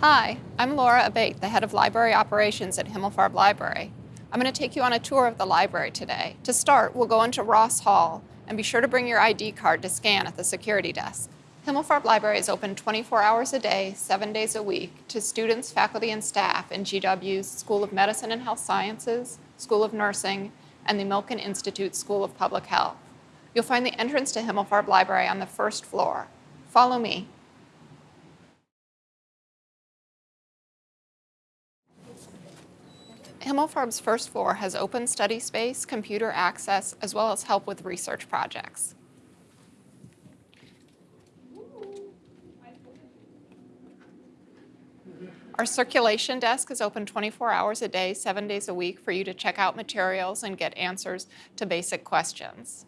Hi, I'm Laura Abate, the head of library operations at Himmelfarb Library. I'm going to take you on a tour of the library today. To start, we'll go into Ross Hall and be sure to bring your ID card to scan at the security desk. Himmelfarb Library is open 24 hours a day, seven days a week to students, faculty, and staff in GW's School of Medicine and Health Sciences, School of Nursing, and the Milken Institute School of Public Health. You'll find the entrance to Himmelfarb Library on the first floor. Follow me. Himmelfarb's first floor has open study space, computer access, as well as help with research projects. Our circulation desk is open 24 hours a day, seven days a week for you to check out materials and get answers to basic questions.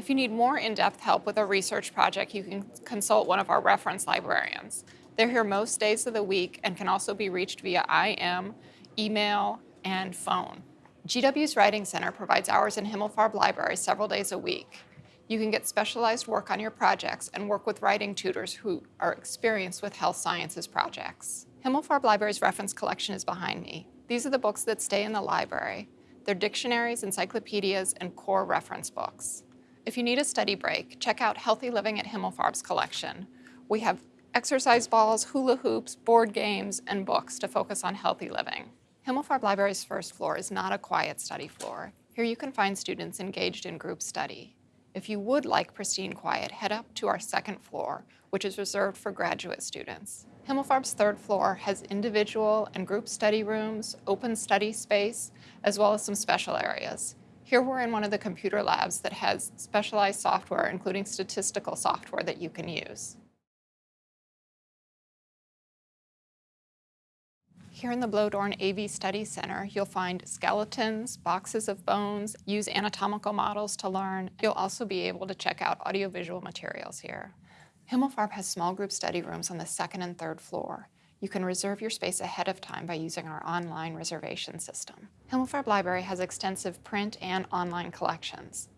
If you need more in-depth help with a research project, you can consult one of our reference librarians. They're here most days of the week and can also be reached via IM, email, and phone. GW's Writing Center provides hours in Himmelfarb Library several days a week. You can get specialized work on your projects and work with writing tutors who are experienced with health sciences projects. Himmelfarb Library's reference collection is behind me. These are the books that stay in the library. They're dictionaries, encyclopedias, and core reference books. If you need a study break, check out Healthy Living at Himmelfarb's collection. We have exercise balls, hula hoops, board games, and books to focus on healthy living. Himmelfarb Library's first floor is not a quiet study floor. Here you can find students engaged in group study. If you would like pristine quiet, head up to our second floor, which is reserved for graduate students. Himmelfarb's third floor has individual and group study rooms, open study space, as well as some special areas. Here we're in one of the computer labs that has specialized software, including statistical software that you can use. Here in the Bloedorn AV Study Center, you'll find skeletons, boxes of bones, use anatomical models to learn. You'll also be able to check out audiovisual materials here. Himmelfarb has small group study rooms on the second and third floor. You can reserve your space ahead of time by using our online reservation system. Himmelfarb Library has extensive print and online collections.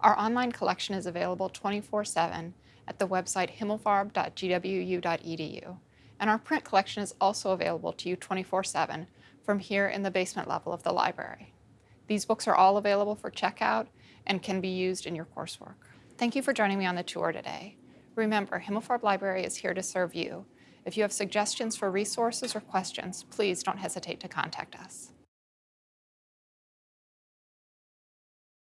Our online collection is available 24-7 at the website himmelfarb.gwu.edu, and our print collection is also available to you 24-7 from here in the basement level of the library. These books are all available for checkout and can be used in your coursework. Thank you for joining me on the tour today. Remember, Himmelfarb Library is here to serve you, if you have suggestions for resources or questions, please don't hesitate to contact us.